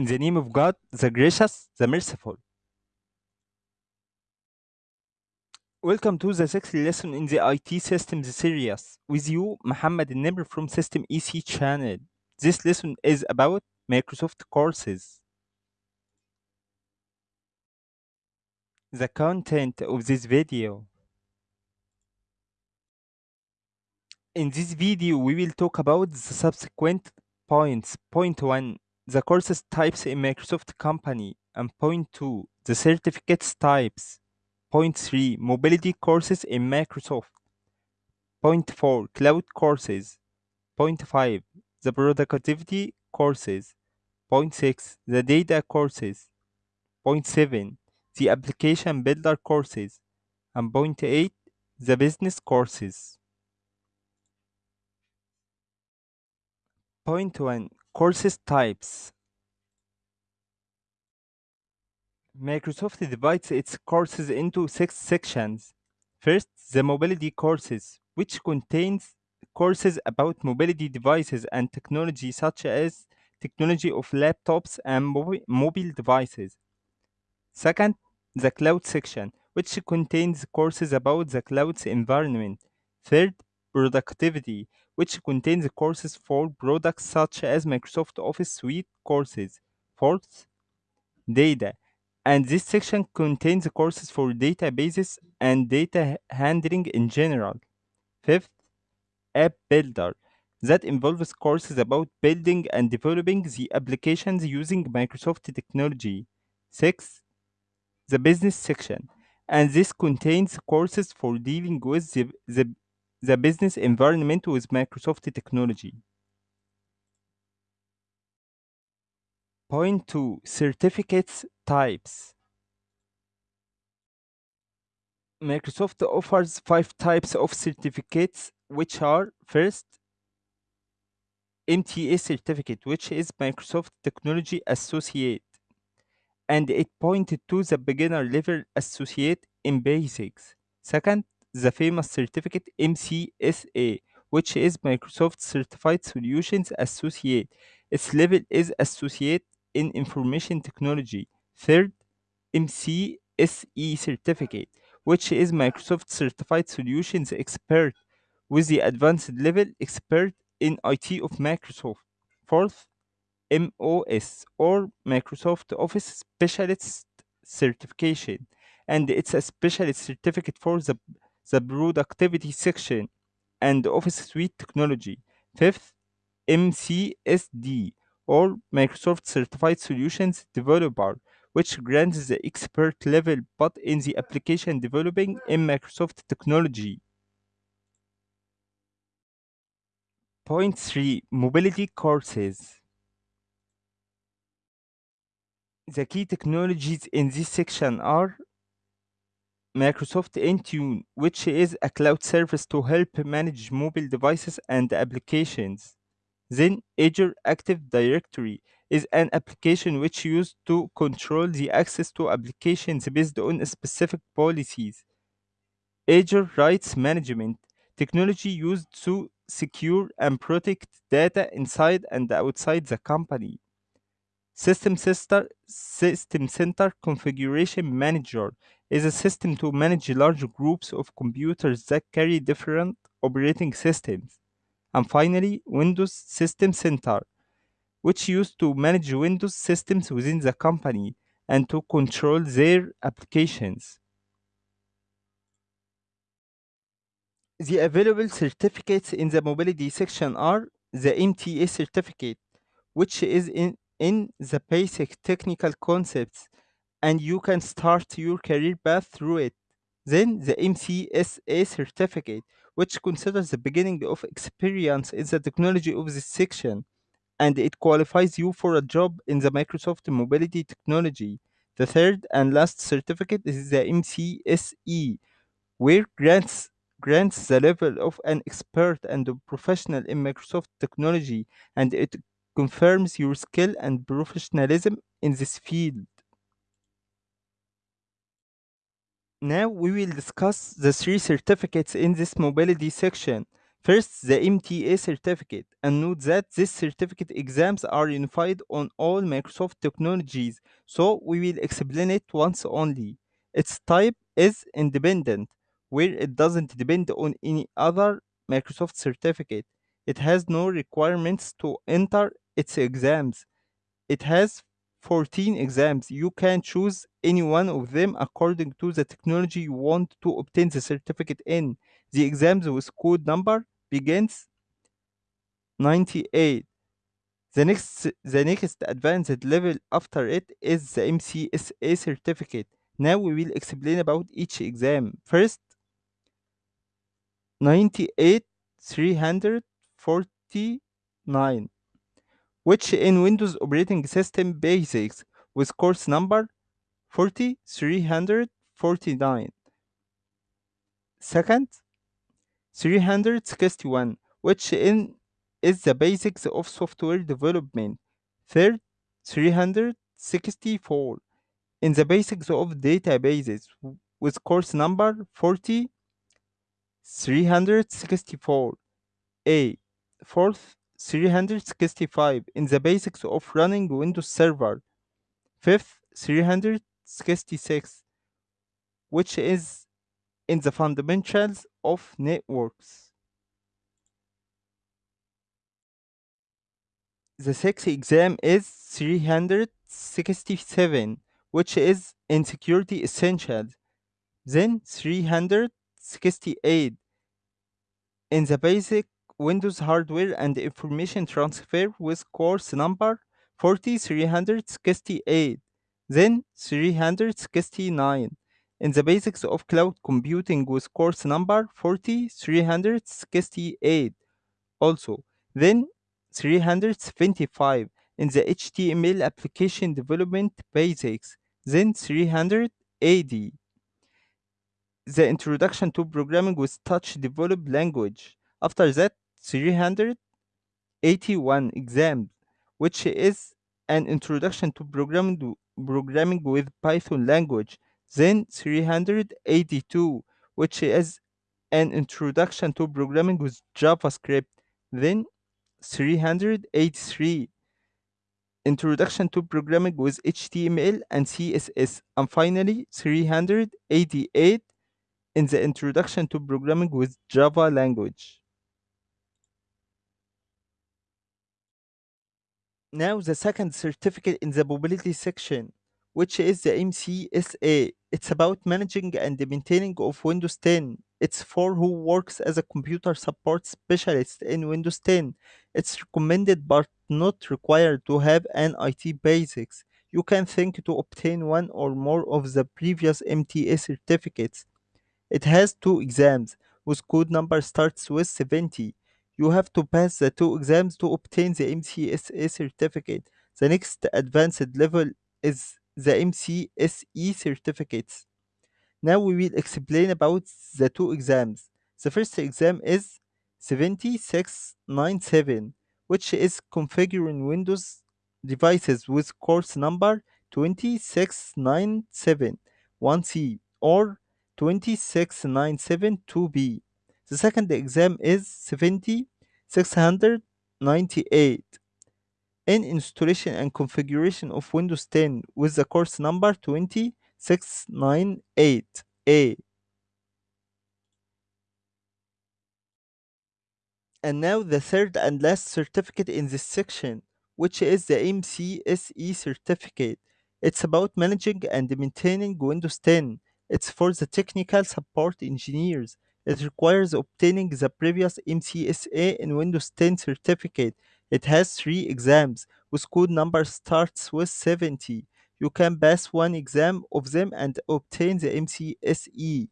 In the name of God, the gracious, the merciful. Welcome to the sixth lesson in the IT Systems series. With you, Muhammad Nimr from System EC channel. This lesson is about Microsoft courses. The content of this video. In this video, we will talk about the subsequent points. Point 1, the courses types in Microsoft company. And point 2, the certificates types. Point 3, mobility courses in Microsoft. Point 4, cloud courses. Point 5, the productivity courses. Point 6, the data courses. Point 7, the application builder courses. And point 8, the business courses. Point 1 Courses types Microsoft divides its courses into six sections. First, the mobility courses, which contains courses about mobility devices and technology such as technology of laptops and mobi- mobile devices. Second, the cloud section, which contains courses about the cloud's environment. Third, productivity, which contains courses for products such as Microsoft Office Suite courses. Fourth, data, and this section contains courses for databases and data handling in general. Fifth, app builder that involves courses about building and developing the applications using Microsoft technology. Sixth, the business section, and this contains courses for dealing with the, the, the business environment with Microsoft technology. Point 2 Certificates Types Microsoft offers five types of certificates, which are first, MTA certificate, which is Microsoft Technology Associate, and it pointed to the beginner level associate in basics. Second, the famous certificate MCSA, which is Microsoft Certified Solutions Associate. Its level is Associate in Information Technology. Third, MCSE certificate, which is Microsoft Certified Solutions Expert with the advanced level expert in IT of Microsoft. Fourth, MOS or Microsoft Office Specialist Certification, and it's a specialist certificate for the, the productivity section and Office Suite technology. Fifth, MCSD or Microsoft Certified Solutions Developer, which grants the expert level but in the application developing in Microsoft technology. Point 3 Mobility Courses The key technologies in this section are Microsoft Intune, which is a cloud service to help manage mobile devices and applications. Then Azure Active Directory is an application which used to control the access to applications based on specific policies. Azure Rights Management technology used to secure and protect data inside and outside the company. System Center, System Center Configuration Manager is a system to manage large groups of computers that carry different operating systems. And finally, Windows System Center, which used to manage Windows systems within the company and to control their applications. The available certificates in the mobility section are the MTA certificate, which is in, in the basic technical concepts, and you can start your career path through it. Then the MCSA certificate, which considers the beginning of experience in the technology of this section, and it qualifies you for a job in the Microsoft Mobility Technology. The third and last certificate is the MCSE, where grants grants the level of an expert and a professional in Microsoft technology, and it confirms your skill and professionalism in this field. Now we will discuss the three certificates in this mobility section. First, the MTA certificate, and note that this certificate exams are unified on all Microsoft technologies, so we will explain it once only. Its type is independent, where it doesn't depend on any other Microsoft certificate. It has no requirements to enter its exams. It has 14 exams. You can choose any one of them according to the technology you want to obtain the certificate in. The exams with code number begins 98. The next the next advanced level after it is the MCSA certificate. Now we will explain about each exam. First, 98 349 which in Windows operating system basics with course number 4349. Second, 361, which in is the basics of software development. Third, 364 in the basics of databases with course number 40 364. A. Fourth, 365 in the basics of running Windows Server. Fifth, 366, which is in the fundamentals of networks. The sixth exam is 367, which is in security essentials. Then 368 in the basic Windows hardware and information transfer with course number 4368. Then 369 in the basics of cloud computing with course number 4368 also. Then 325 in the HTML application development basics. Then 380 the introduction to programming with touch developed language. After that, 381 exams, which is an introduction to programming, programming with Python language. Then 382, which is an introduction to programming with JavaScript. Then 383, introduction to programming with HTML and CSS. And finally, 388 in the introduction to programming with Java language. Now the second certificate in the mobility section, which is the MCSA. It's about managing and maintaining of Windows 10. It's for who works as a computer support specialist in Windows 10. It's recommended but not required to have an IT basics. You can think to obtain one or more of the previous MTA certificates. It has two exams, whose code number starts with 70. You have to pass the two exams to obtain the MCSA certificate. The next advanced level is the MCSE certificates. Now we will explain about the two exams. The first exam is 7697, which is configuring Windows devices with course number 2697 1C or 2697 2B. The second exam is 7698 in installation and configuration of Windows 10 with the course number 2698A. And now the third and last certificate in this section, which is the MCSE certificate. It's about managing and maintaining Windows 10. It's for the technical support engineers. It requires obtaining the previous MCSA and Windows 10 certificate. It has three exams, whose code number starts with 70. You can pass one exam of them and obtain the MCSE.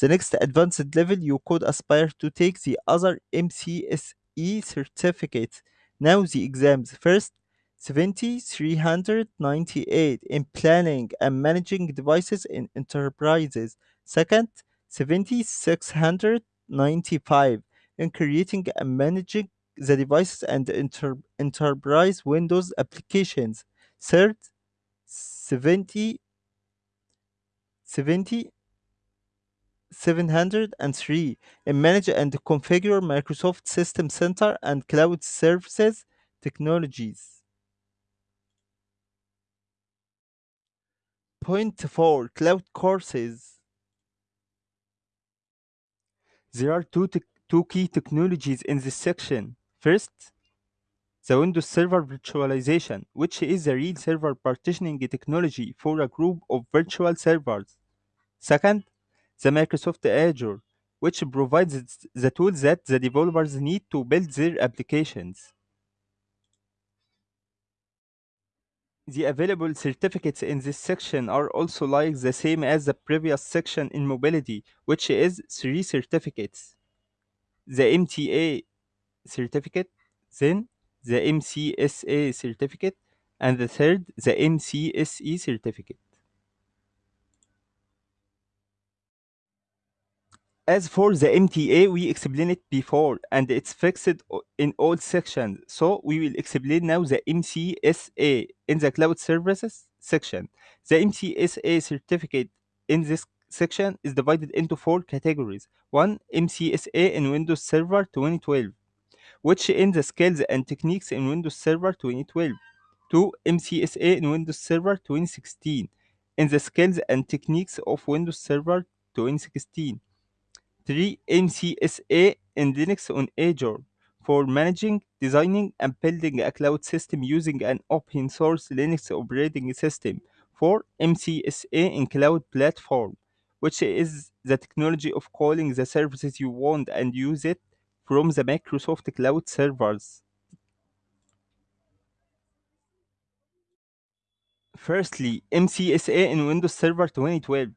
The next advanced level, you could aspire to take the other MCSE certificates. Now the exams. First, 7398 in planning and managing devices in enterprises. Second, 7695 in creating and managing the devices and enter- enterprise Windows applications. Third, 70 70 703 and manage and configure Microsoft System Center and cloud services technologies. Point 4 Cloud courses. There are two, two key technologies in this section. First, the Windows Server Virtualization, which is a real server partitioning technology for a group of virtual servers. Second, the Microsoft Azure, which provides the tools that the developers need to build their applications. The available certificates in this section are also like the same as the previous section in mobility, which is three certificates. The MTA certificate, then the MCSA certificate, and the third, the MCSE certificate. As for the MTA, we explained it before and it's fixed in all sections. So we will explain now the MCSA in the cloud services section. The MCSA certificate in this section is divided into four categories. One, MCSA in Windows Server 2012, which in the skills and techniques in Windows Server 2012. Two, MCSA in Windows Server 2016, in the skills and techniques of Windows Server 2016. 3. MCSA in Linux on Azure for managing, designing, and building a cloud system using an open source Linux operating system. 4. MCSA in Cloud Platform, which is the technology of calling the services you want and use it from the Microsoft Cloud servers. Firstly, MCSA in Windows Server 2012.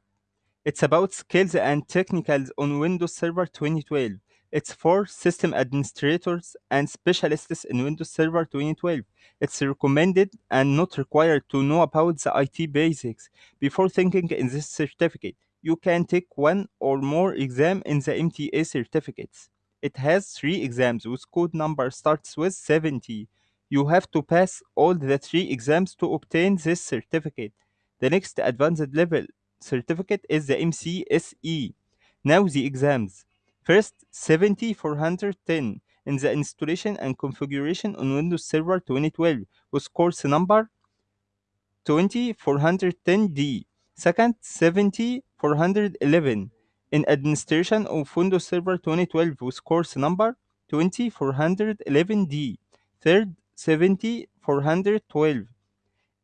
It's about skills and technicals on Windows Server 2012. It's for system administrators and specialists in Windows Server 2012. It's recommended and not required to know about the IT basics before thinking in this certificate. You can take one or more exam in the MTA certificates. It has three exams whose code number starts with 70. You have to pass all the three exams to obtain this certificate. The next advanced level certificate is the MCSE. Now the exams. First, 70410 in the installation and configuration on Windows Server 2012 with course number 20410D. Second, 70411 in administration of Windows Server 2012 with course number 20411D. Third, 70412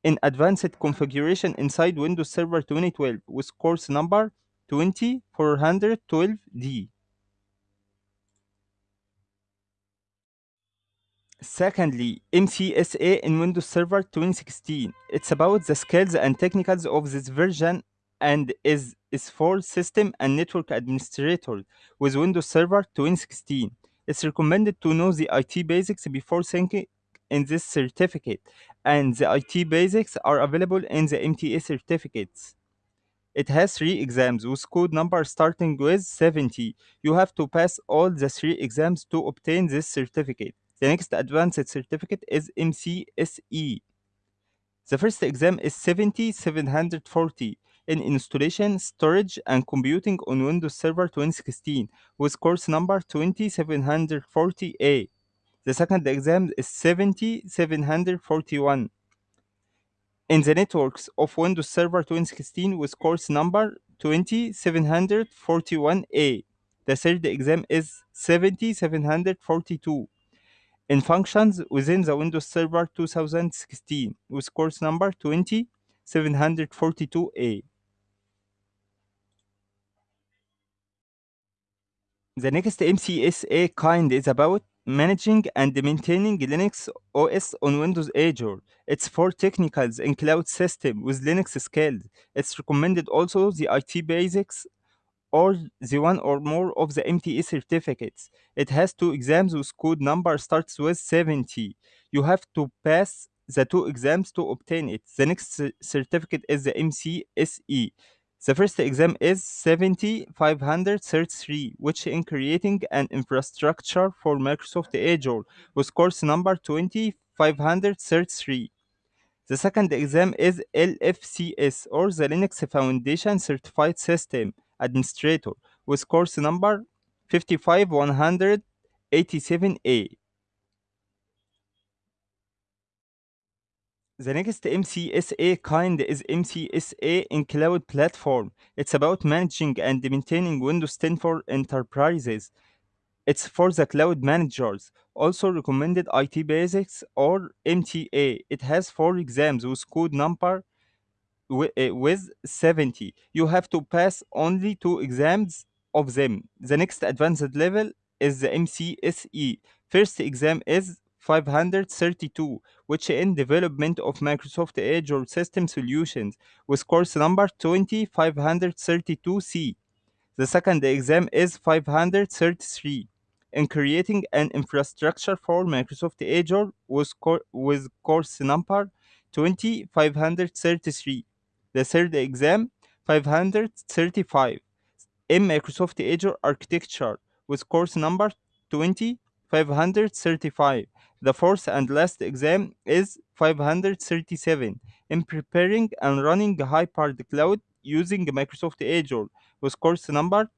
in advanced configuration inside Windows Server 2012 with course number 20412D. Secondly, MCSA in Windows Server 2016. It's about the skills and technicals of this version and is, is for system and network administrators with Windows Server 2016. It's recommended to know the IT basics before thinking in this certificate, and the IT basics are available in the MTA certificates. It has three exams with code number starting with 70. You have to pass all the three exams to obtain this certificate. The next advanced certificate is MCSE. The first exam is 70740 in installation, storage, and computing on Windows Server 2016 with course number 20740A. The second exam is 70741 in the networks of Windows Server 2016 with course number 20741A. The third exam is 7742 in functions within the Windows Server 2016 with course number 20742A. The next MCSA kind is about managing and maintaining Linux OS on Windows Azure. It's for technicals in cloud system with Linux skills. It's recommended also the IT basics or the one or more of the MTA certificates. It has two exams whose code number starts with 70. You have to pass the two exams to obtain it. The next certificate is the MCSE. The first exam is 7533, which in creating an infrastructure for Microsoft Azure with course number 2533. The second exam is LFCS or the Linux Foundation Certified System Administrator with course number 55187A. The next MCSA kind is MCSA in Cloud Platform. It's about managing and maintaining Windows 10 for enterprises. It's for the cloud managers. Also recommended IT Basics or MTA. It has four exams with code number uh, with 70. You have to pass only two exams of them. The next advanced level is the MCSE. First exam is 532, which in development of Microsoft Azure System Solutions with course number 20532C. The second exam is 533 in creating an infrastructure for Microsoft Azure with, cor- with course number 20533. The third exam 535 in Microsoft Azure Architecture with course number 20535. The fourth and last exam is 537 in preparing and running hybrid cloud using Microsoft Azure with course number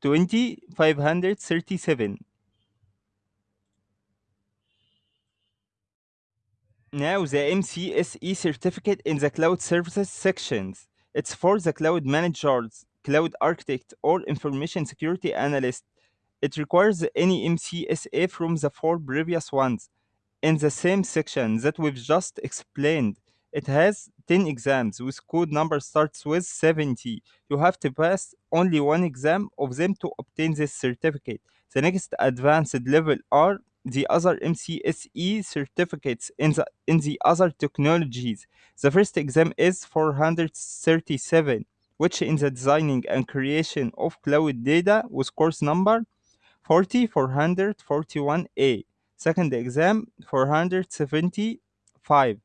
20537. Now the MCSE certificate in the cloud services sections. It's for the cloud managers, cloud architect, or information security analyst. It requires any MCSA from the four previous ones. In the same section that we've just explained, it has 10 exams with code number starts with 70. You have to pass only one exam of them to obtain this certificate. The next advanced level are the other MCSE certificates in the in the other technologies. The first exam is 437, which in the designing and creation of cloud data with course number 40441A. Second exam 475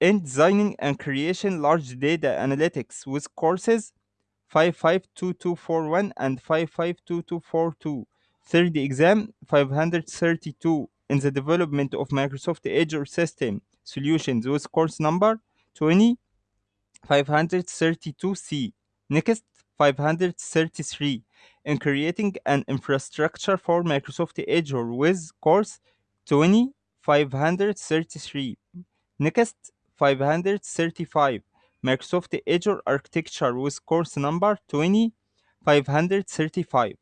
in designing and creation large data analytics with courses 552241 and 552242. Third exam 532 in the development of Microsoft Azure System Solutions with course number 20532C. Next 533 in creating an infrastructure for Microsoft Azure with course 2533. Next 535 Microsoft Azure Architecture with course number 2535.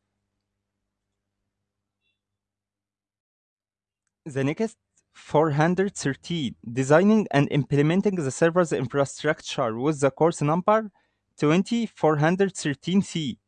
The next 413 Designing and implementing the server's infrastructure with the course number 20413C.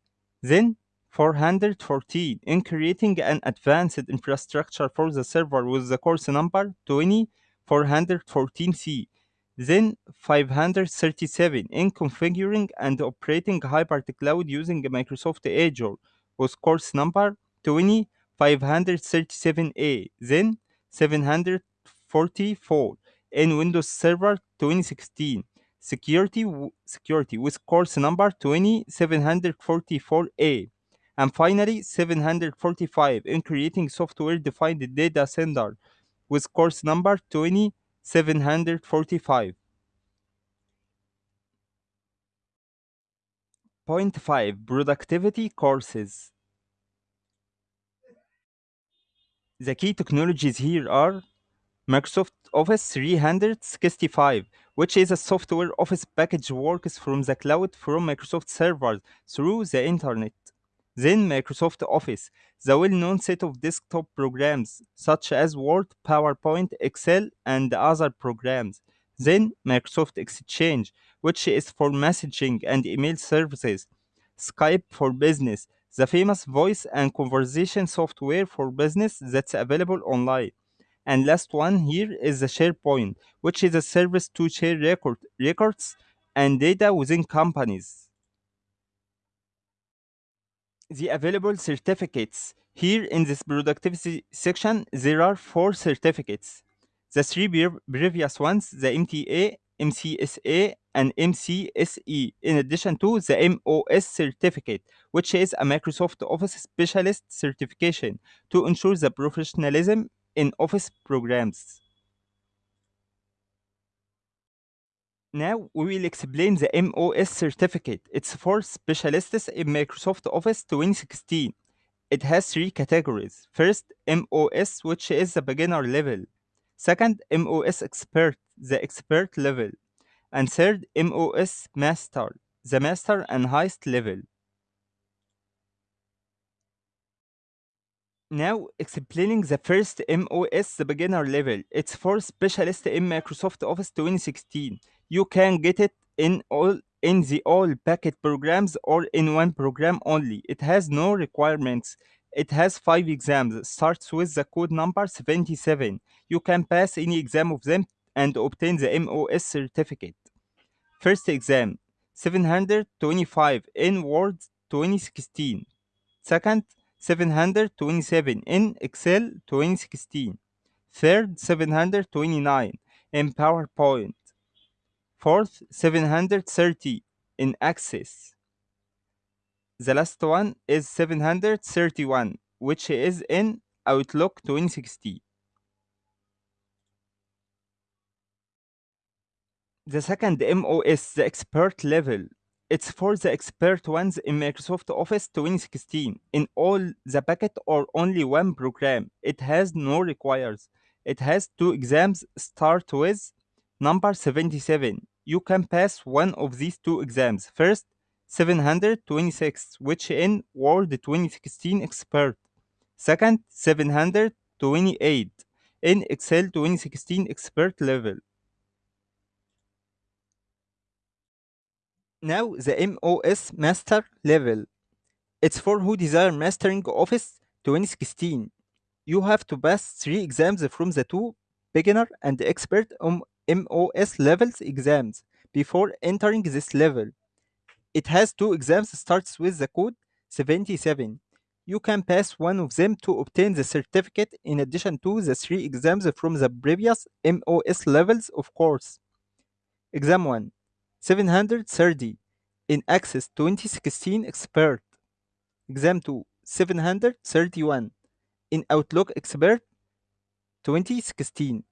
Then 414 in creating an advanced infrastructure for the server with the course number 20414C. Then 537 in configuring and operating hybrid cloud using Microsoft Azure with course number 20537A. Then 744 in Windows Server 2016 security security with course number 2744A and finally 745 in creating software defined data center with course number 2745 Point 5 Productivity Courses. The key technologies here are Microsoft Office 365, which is a software office package works from the cloud from Microsoft servers through the internet. Then Microsoft Office, the well-known set of desktop programs such as Word, PowerPoint, Excel, and other programs. Then Microsoft Exchange, which is for messaging and email services. Skype for business, the famous voice and conversation software for business that's available online. And last one here is the SharePoint, which is a service to share record, records and data within companies. The available certificates. Here in this productivity section, there are four certificates. The three previous ones, the MTA, MCSA, and MCSE, in addition to the MOS certificate, which is a Microsoft Office Specialist certification to ensure the professionalism in Office programs. Now we will explain the MOS certificate. It's for specialists in Microsoft Office 2016. It has three categories. First, MOS, which is the beginner level. Second, MOS expert, the expert level. And third, MOS master, the master and highest level. Now, explaining the first MOS, the beginner level. It's for specialists in Microsoft Office 2016. You can get it in all in the all packet programs or in one program only. It has no requirements. It has five exams. Starts with the code number 77. You can pass any exam of them and obtain the MOS certificate. First exam 725 in Word 2016. Second, 727 in Excel 2016. Third, 729 in PowerPoint. Fourth, 730 in Access. The last one is 731, which is in Outlook 2016. The second MOS, the expert level. It's for the expert ones in Microsoft Office 2016 in all the packet or only one program. It has no requires. It has two exams start with number 77. You can pass one of these two exams. First, 726, which in Word 2016 expert. Second, 728 in Excel 2016 expert level. Now the MOS Master level. It's for who desire mastering Office 2016. You have to pass three exams from the two beginner and expert um, MOS levels exams before entering this level. It has two exams starts with the code 77. You can pass one of them to obtain the certificate in addition to the three exams from the previous MOS levels of course. Exam 1 730 in Access 2016 Expert. Exam 2 731 in Outlook Expert 2016.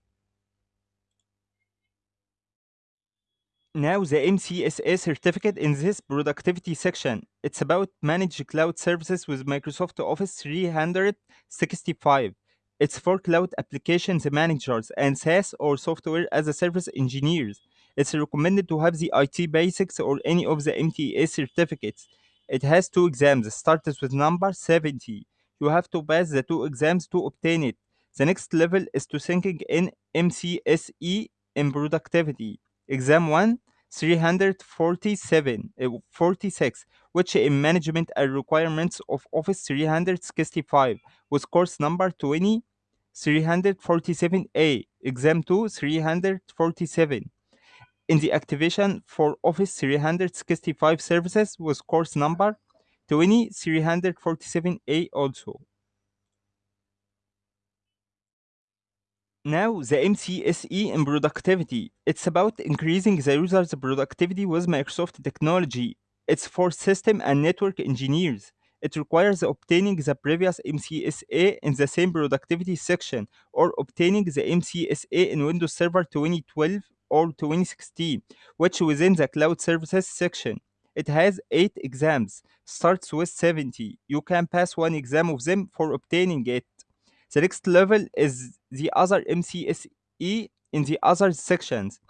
Now the MCSA certificate in this productivity section. It's about managed cloud services with Microsoft Office 365. It's for cloud applications managers and SaaS or software as a service engineers. It's recommended to have the IT basics or any of the MTA certificates. It has two exams, starts with number 70. You have to pass the two exams to obtain it. The next level is to thinking in MCSE in productivity. Exam 1 347 uh, 46 which in management and requirements of office 365 with course number 20 347a exam 2 347 in the activation for office 365 services with course number 20 347a also Now, the MCSE in productivity. It's about increasing the user's productivity with Microsoft technology. It's for system and network engineers. It requires obtaining the previous MCSA in the same productivity section or obtaining the MCSA in Windows Server 2012 or 2016, which within the cloud services section. It has 8 exams, starts with 70. You can pass one exam of them for obtaining it. The next level is the other MCSE in the other sections.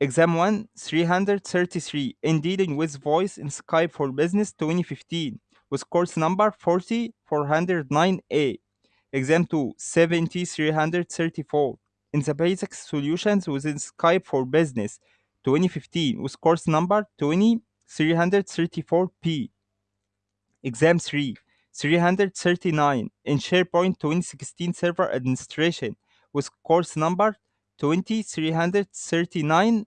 Exam 1 333 in dealing with voice in Skype for Business 2015 with course number 40409A. Exam 2 7334 in the basic solutions within Skype for Business 2015 with course number 20334P. Exam 3 339 in SharePoint 2016 Server Administration with course number 20339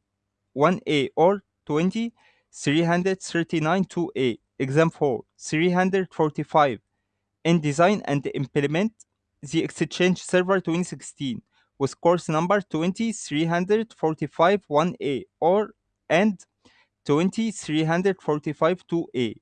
1A or 20339 2A. Exam 4 345 in Design and Implement the Exchange Server 2016 with course number 20345 1A or and 20345 2A.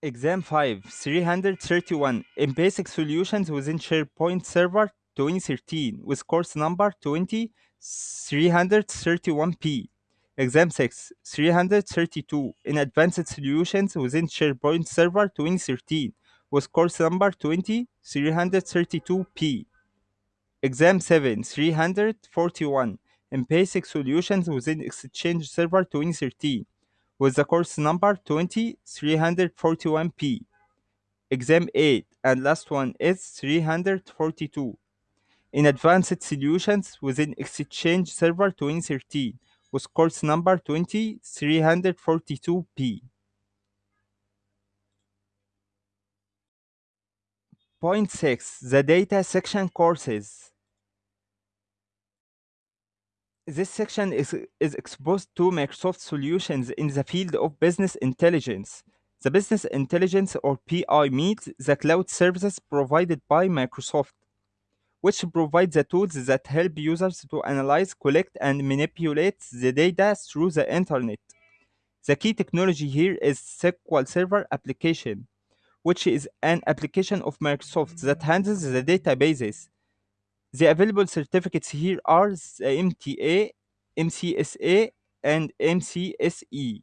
Exam 5 331 in Basic Solutions within SharePoint Server 2013 with course number 20331P. Exam 6, 332 in Advanced Solutions within SharePoint Server 2013 with course number 20332P. Exam 7, 341 in Basic Solutions within Exchange Server 2013 with the course number 20341P. Exam 8 and last one is 342 in Advanced Solutions within Exchange Server 2013 with course number 20342P. Point 6 The Data Section Courses This section is, is exposed to Microsoft solutions in the field of business intelligence. The business intelligence or BI means the cloud services provided by Microsoft, which provide the tools that help users to analyze, collect, and manipulate the data through the internet. The key technology here is SQL Server application, which is an application of Microsoft that handles the databases. The available certificates here are the MTA, MCSA, and MCSE.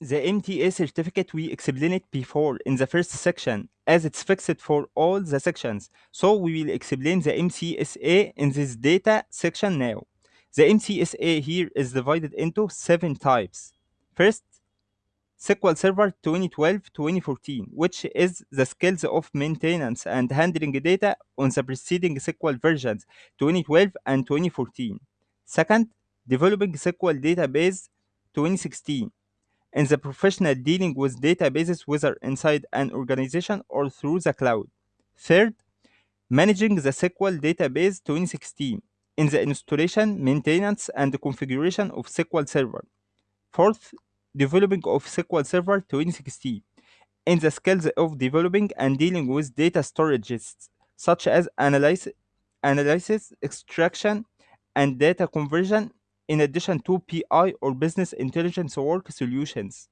The MTA certificate we explained it before in the first section as it's fixed for all the sections. So we will explain the MCSA in this data section now. The MCSA here is divided into seven types. First, SQL Server 2012-2014, which is the skills of maintenance and handling data on the preceding SQL versions 2012 and 2014. Second, developing SQL database 2016 and the professional dealing with databases whether inside an organization or through the cloud. Third, managing the SQL database 2016 in the installation, maintenance, and configuration of SQL Server. Fourth, developing of SQL Server 2016 in the skills of developing and dealing with data storages such as analysis, analysis, extraction, and data conversion in addition to BI or business intelligence work solutions.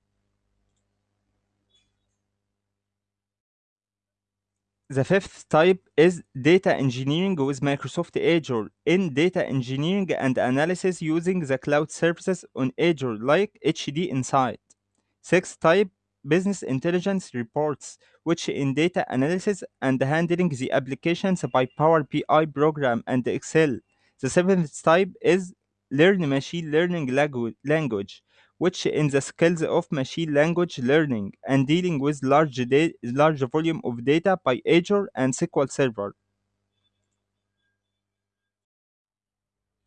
The fifth type is data engineering with Microsoft Azure in data engineering and analysis using the cloud services on Azure like HD Insight. Sixth type business intelligence reports, which in data analysis and handling the applications by Power BI program and Excel. The seventh type is learn machine learning langu- language, which in the skills of machine language learning and dealing with large, large volume of data by Azure and SQL Server.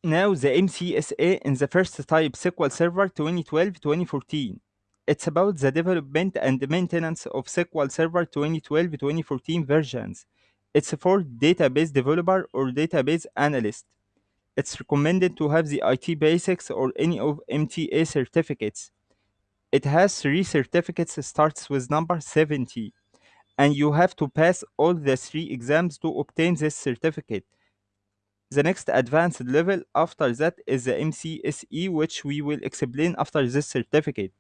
Now the MCSA in the first type SQL Server 2012-2014. It's about the development and maintenance of SQL Server 2012-2014 versions. It's for database developer or database analyst. It's recommended to have the IT basics or any of MTA certificates. It has three certificates starts with number 70 and you have to pass all the three exams to obtain this certificate. The next advanced level after that is the MCSE, which we will explain after this certificate.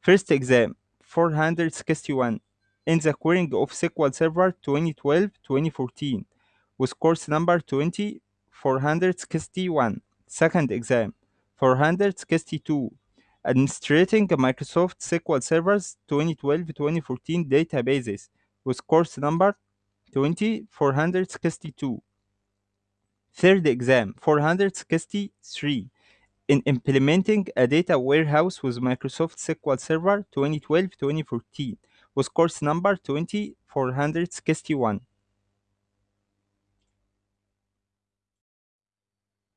First exam 461 in the querying of SQL Server 2012-2014 with course number 20461. Second exam 462 administrating Microsoft SQL Servers 2012-2014 databases with course number 20462. Third exam 463 in implementing a data warehouse with Microsoft SQL Server 2012-2014 with course number 20461.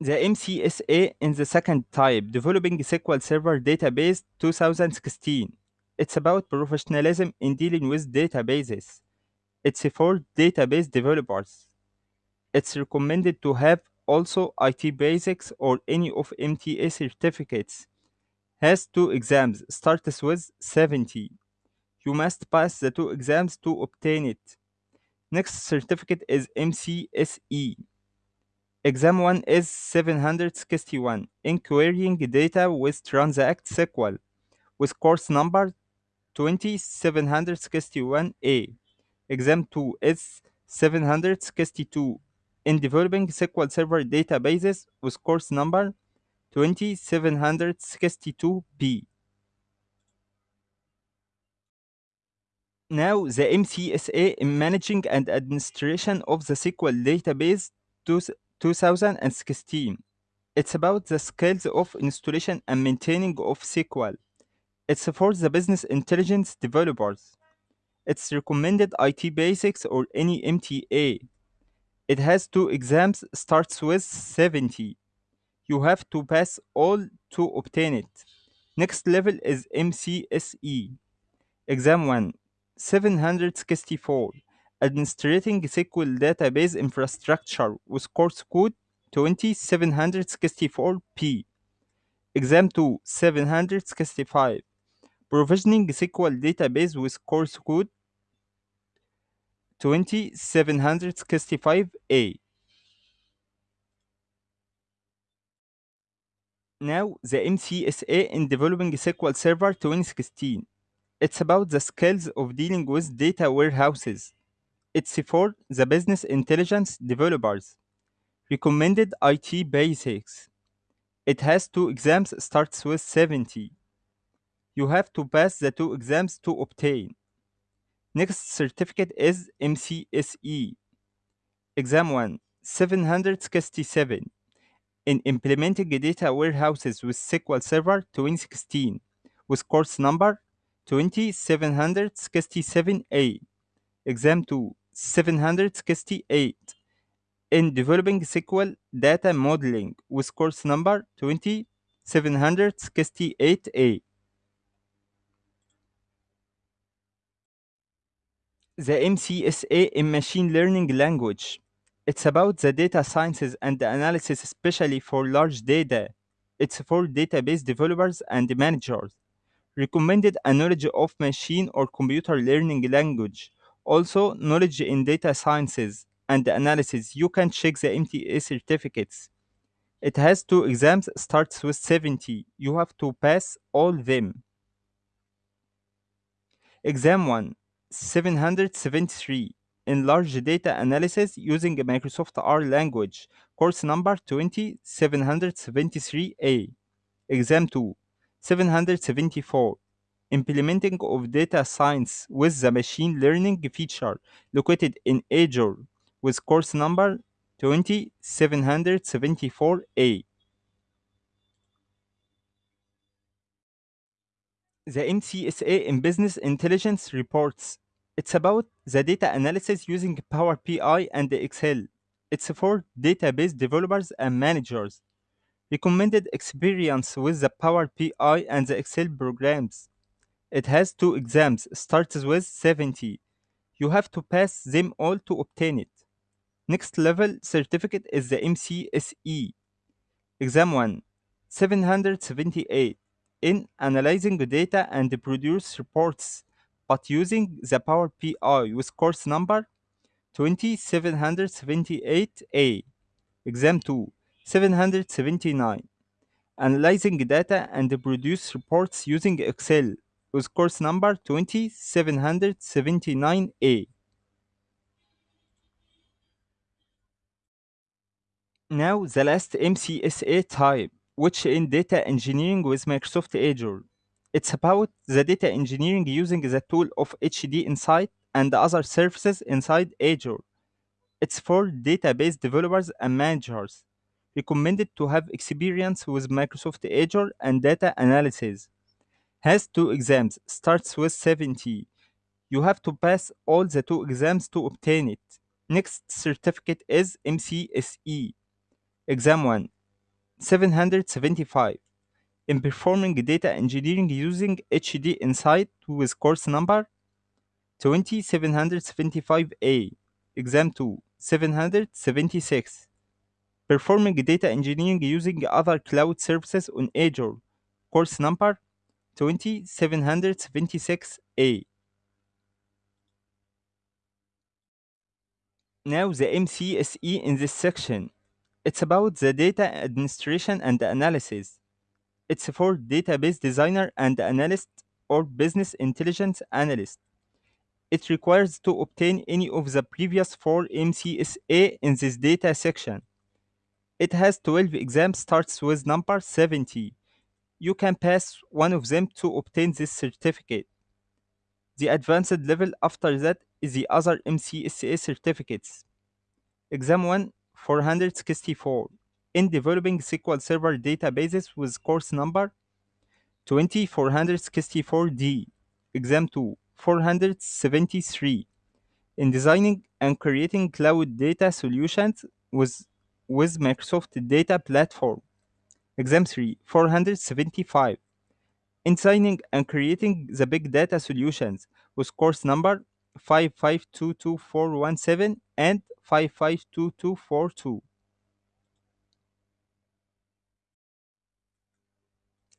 The MCSA in the second type, developing SQL Server Database 2016. It's about professionalism in dealing with databases. It's for database developers. It's recommended to have also IT basics or any of MTA certificates. Has two exams, starts with 70. You must pass the two exams to obtain it. Next certificate is MCSE. Exam 1 is 761 in querying data with Transact SQL with course number 2761A. Exam 2 is 762 in developing SQL Server databases with course number 2762B. Now the MCSA in managing and administration of the SQL database 2016. It's about the skills of installation and maintaining of SQL. It's for the business intelligence developers. It's recommended IT basics or any MTA. It has two exams, starts with 70. You have to pass all to obtain it. Next level is MCSE. Exam 1 764 Administrating SQL Database Infrastructure with course code 2764P. Exam 2 765 Provisioning SQL Database with course code 2765A. Now, the MCSA in developing SQL Server 2016. It's about the skills of dealing with data warehouses. It's for the business intelligence developers. Recommended IT basics. It has two exams, starts with 70. You have to pass the two exams to obtain. Next certificate is MCSE. Exam 1 767 in implementing data warehouses with SQL Server 2016 with course number 2767A. Exam 2 768 in developing SQL data modeling with course number 2768A. The MCSA in machine learning language. It's about the data sciences and the analysis, especially for large data. It's for database developers and managers. Recommended a knowledge of machine or computer learning language. Also, knowledge in data sciences and analysis. You can check the MTA certificates. It has two exams, starts with 70. You have to pass all them. Exam 1 773 in large data analysis using Microsoft R language, course number 2773A. Exam 2 774 implementing of data science with the machine learning feature located in Azure with course number 2774A. The MCSA in Business Intelligence reports. It's about the data analysis using Power BI and Excel. It's for database developers and managers. Recommended experience with the Power BI and the Excel programs. It has two exams, starts with 70. You have to pass them all to obtain it. Next level certificate is the MCSE. Exam 1 778 in analyzing data and produce reports, but using the Power BI with course number 2778A. Exam 2 779 analyzing data and produce reports using Excel with course number 2779A. Now the last MCSA type, which in data engineering with Microsoft Azure. It's about the data engineering using the tool of HD Insight and other services inside Azure. It's for database developers and managers. Recommended to have experience with Microsoft Azure and data analysis. Has two exams, starts with 70. You have to pass all the two exams to obtain it. Next certificate is MCSE. Exam 1 775 in performing data engineering using HD Insight with course number 2775A. Exam 2 776 performing data engineering using other cloud services on Azure. Course number 2776A. Now the MCSE in this section. It's about the data administration and analysis. It's for database designer and analyst or business intelligence analyst. It requires to obtain any of the previous four MCSA in this data section. It has 12 exams, starts with number 70. You can pass one of them to obtain this certificate. The advanced level after that is the other MCSA certificates. Exam 1 464 in developing SQL Server databases with course number 20464D. Exam 2 473 in designing and creating cloud data solutions with, with Microsoft Data Platform. Exam 3 475 in designing and creating the big data solutions with course number 5522417 and 552242.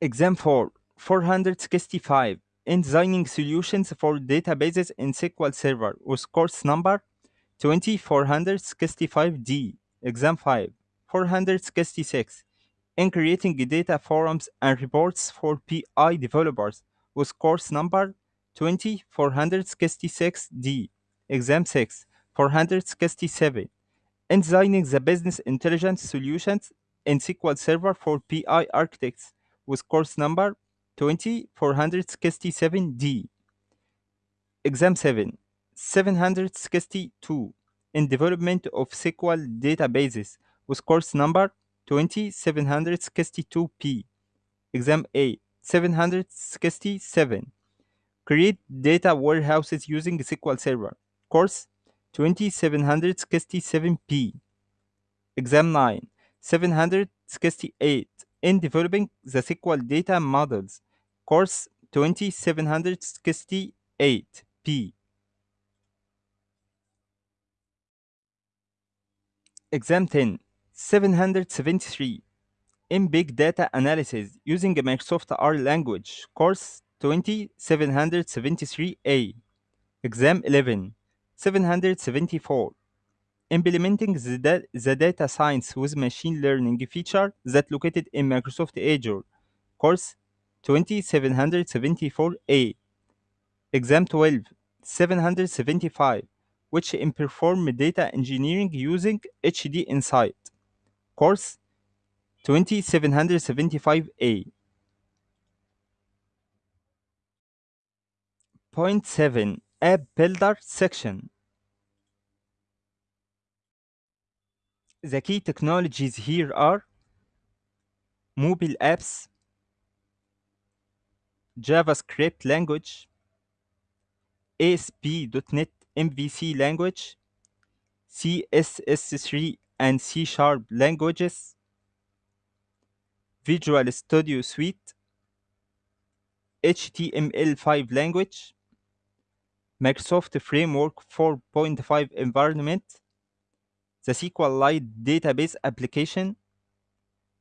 Exam 4 465 in designing solutions for databases in SQL Server with course number 20465D. Exam 5 466 in creating data forums and reports for BI developers with course number 20466D. Exam 6 467 and designing the business intelligence solutions in SQL Server for BI architects with course number 20467D. Exam 7 762 in development of SQL databases with course number 20762P. Exam 8 767 create data warehouses using SQL Server. Course 20767P. Exam 9 768 in developing the SQL data models. Course 2768P. Exam 10 773 in big data analysis using a Microsoft R language. Course 2773A. Exam 11 774 implementing the, da- the data science with machine learning feature that located in Microsoft Azure. Course 2774A. Exam 12 775 which in perform data engineering using HD Insight. Course 2775A. Point 7 App Builder section. The key technologies here are mobile apps, JavaScript language, ASP.NET MVC language, CSS3 and C Sharp languages, Visual Studio Suite, HTML5 language, Microsoft Framework 4.5 environment, the SQLite database application,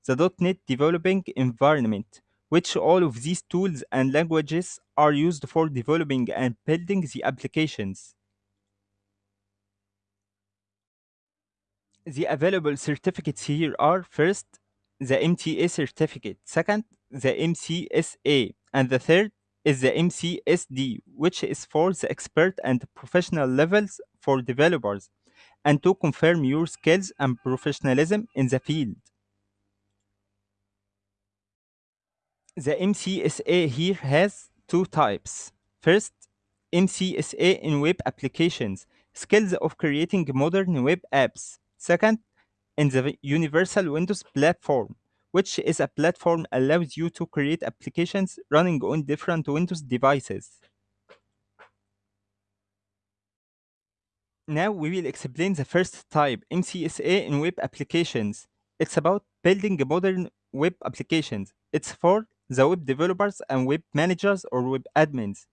the .NET developing environment, which all of these tools and languages are used for developing and building the applications. The available certificates here are first, the MTA certificate, second, the MCSA, and the third is the MCSD, which is for the expert and professional levels for developers and to confirm your skills and professionalism in the field. The MCSA here has two types. First, MCSA in web applications, skills of creating modern web apps. Second, in the Universal Windows platform, which is a platform allows you to create applications running on different Windows devices. Now we will explain the first type, MCSA in web applications. It's about building modern web applications. It's for the web developers and web managers or web admins.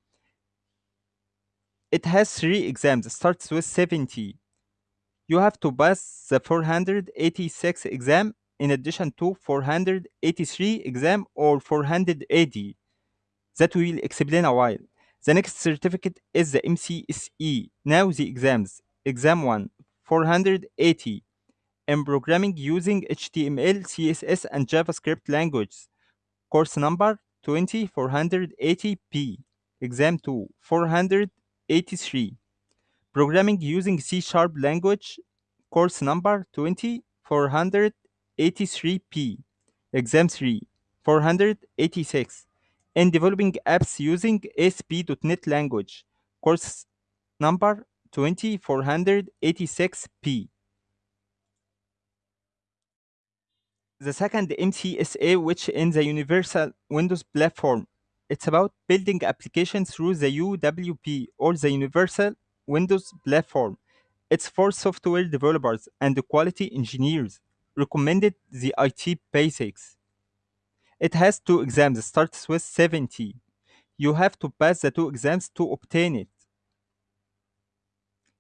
It has three exams, starts with 70. You have to pass the 486 exam in addition to 483 exam or 480 that will explain a while. The next certificate is the MCSE. Now the exams. Exam 1 480 in programming using HTML, CSS, and JavaScript languages. Course number 20480P. Exam 2 483. Programming using C Sharp language, course number 20483P. Exam 3, 486. And developing apps using ASP.NET language, course number 2486P. The second MCSA, which in the Universal Windows Platform, it's about building applications through the UWP or the Universal Windows Platform. It's for software developers and quality engineers. Recommended the IT basics. It has two exams, starts with 70. You have to pass the two exams to obtain it.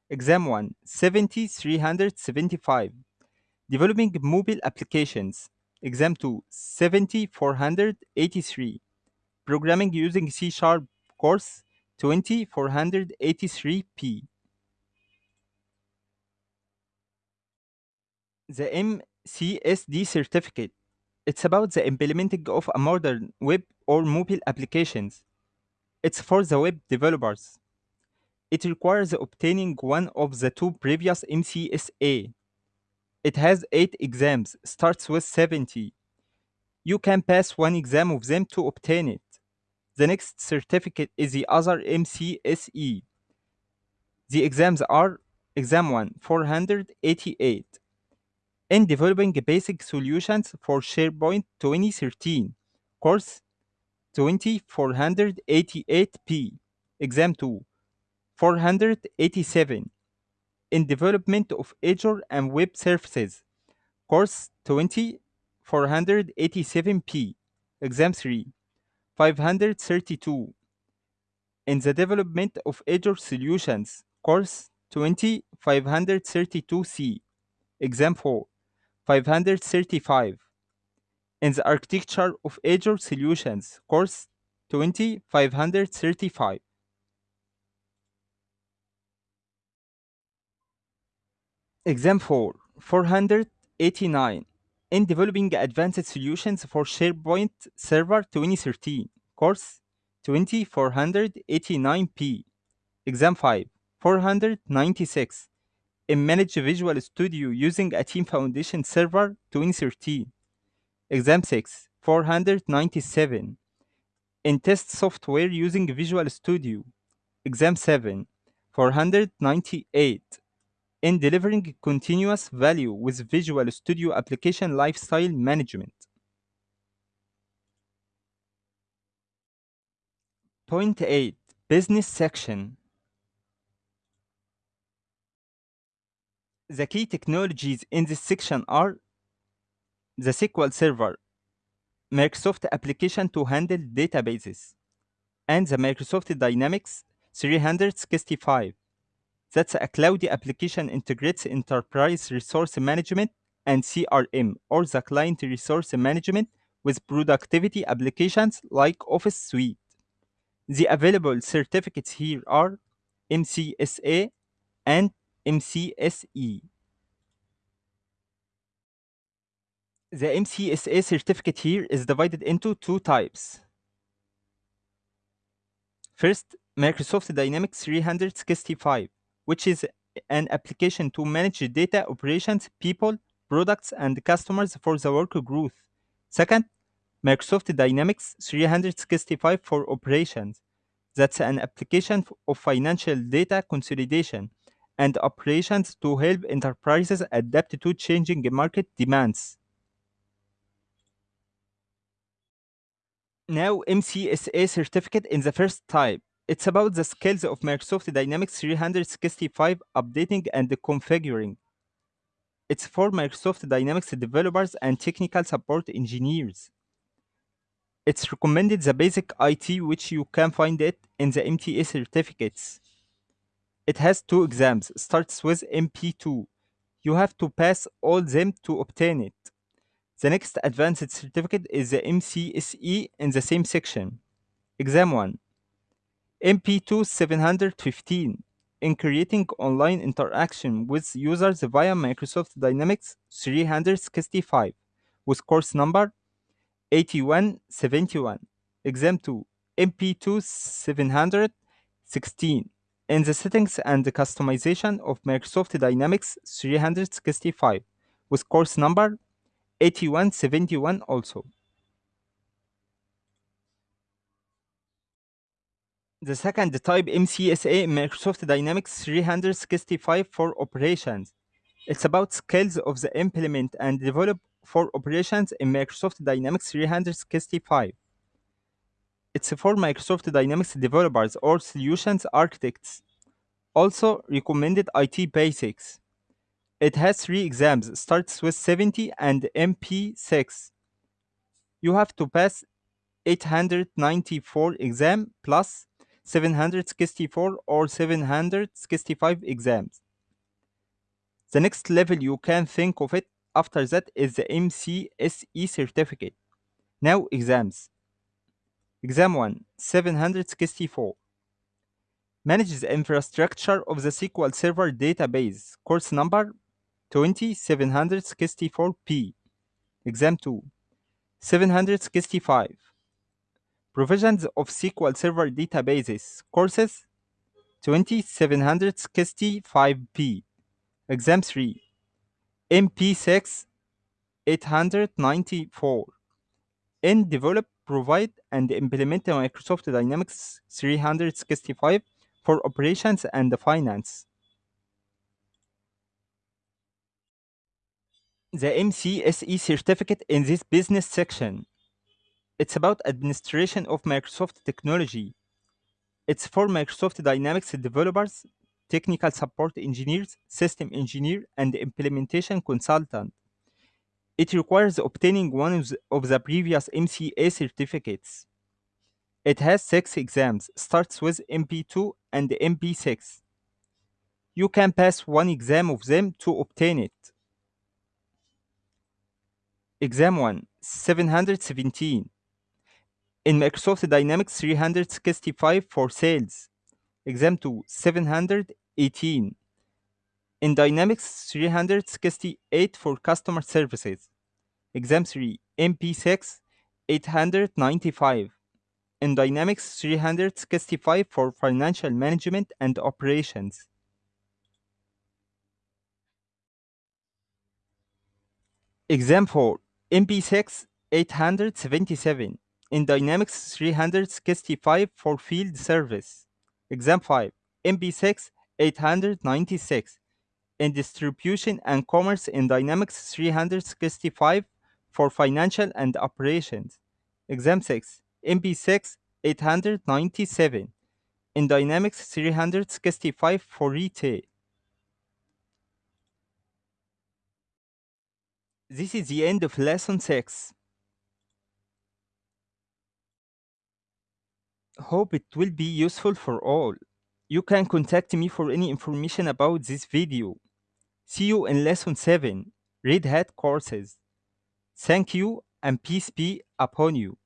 Exam 1 70 375. Developing mobile applications. Exam 2 70 483. Programming using C Sharp course 20 483P. The MCSD certificate. It's about the implementing of a modern web or mobile applications. It's for the web developers. It requires obtaining one of the two previous MCSA. It has 8 exams, starts with 70. You can pass one exam of them to obtain it. The next certificate is the other MCSE. The exams are Exam 1 488 in developing basic solutions for SharePoint 2013, course 2488p Exam 2 487 in development of Azure and web services, course 20487P. Exam 3 532 in the development of Azure solutions, course 20532C. Exam 4 535 in the architecture of Azure solutions, course 20535. Exam 4 489 in developing advanced solutions for SharePoint Server 2013, course 2489p, Exam 5 496 in Manage Visual Studio using a Team Foundation Server 2013. Exam 6 497 in Test Software using Visual Studio. Exam 7 498 in delivering continuous value with Visual Studio Application Lifestyle Management. Point 8 Business Section The key technologies in this section are the SQL Server, Microsoft application to handle databases, and the Microsoft Dynamics 365. That's a cloud application integrates enterprise resource management and CRM or the client resource management with productivity applications like Office Suite. The available certificates here are MCSA and MCSE. The MCSA certificate here is divided into two types. First, Microsoft Dynamics 365, which is an application to manage data operations, people, products, and customers for the work growth. Second, Microsoft Dynamics 365 for operations. That's an application of financial data consolidation and operations to help enterprises adapt to changing market demands. Now, MCSA certificate in the first type. It's about the skills of Microsoft Dynamics 365 updating and configuring. It's for Microsoft Dynamics developers and technical support engineers. It's recommended the basic IT, which you can find it in the MTA certificates. It has two exams, starts with MB2. You have to pass all them to obtain it. The next advanced certificate is the MCSE in the same section. Exam 1 MB2 715 in creating online interaction with users via Microsoft Dynamics 365 with course number 8171. Exam 2 MB2 716 in the settings and the customization of Microsoft Dynamics 365 with course number 8171 also. The second type MCSA Microsoft Dynamics 365 for operations. It's about skills of the implement and develop for operations in Microsoft Dynamics 365. It's for Microsoft Dynamics developers or solutions architects. Also recommended IT basics. It has three exams, starts with 70 and MB6. You have to pass 894 exam plus 764 or 765 exams. The next level you can think of it after that is the MCSE certificate. Now exams. Exam 1 764 Manage the infrastructure of the SQL Server database. Course number 20764P. Exam 2 765 Provisions of SQL Server databases. Courses 2765P. Exam 3 MB6 894 in develop, provide, and implement Microsoft Dynamics 365 for operations and finance. The MCSE certificate in this business section. It's about administration of Microsoft technology. It's for Microsoft Dynamics developers, technical support engineers, system engineer, and implementation consultant. It requires obtaining one of the, previous MCA certificates. It has six exams, starts with MB2 and MB6. You can pass one exam of them to obtain it. Exam 1 717 in Microsoft Dynamics 365 for sales. Exam 2 718 in Dynamics 368 for customer services. Exam 3 MB6 895 in Dynamics 365 for financial management and operations. Exam 4 MB6 877 in Dynamics 365 for field service. Exam 5 MB6 896 in distribution and commerce in Dynamics 365 for financial and operations. Exam 6 MB6 897 in Dynamics 365 for retail. This is the end of lesson 6. Hope it will be useful for all. You can contact me for any information about this video. See you in lesson 7, Red Hat courses. Thank you and peace be upon you.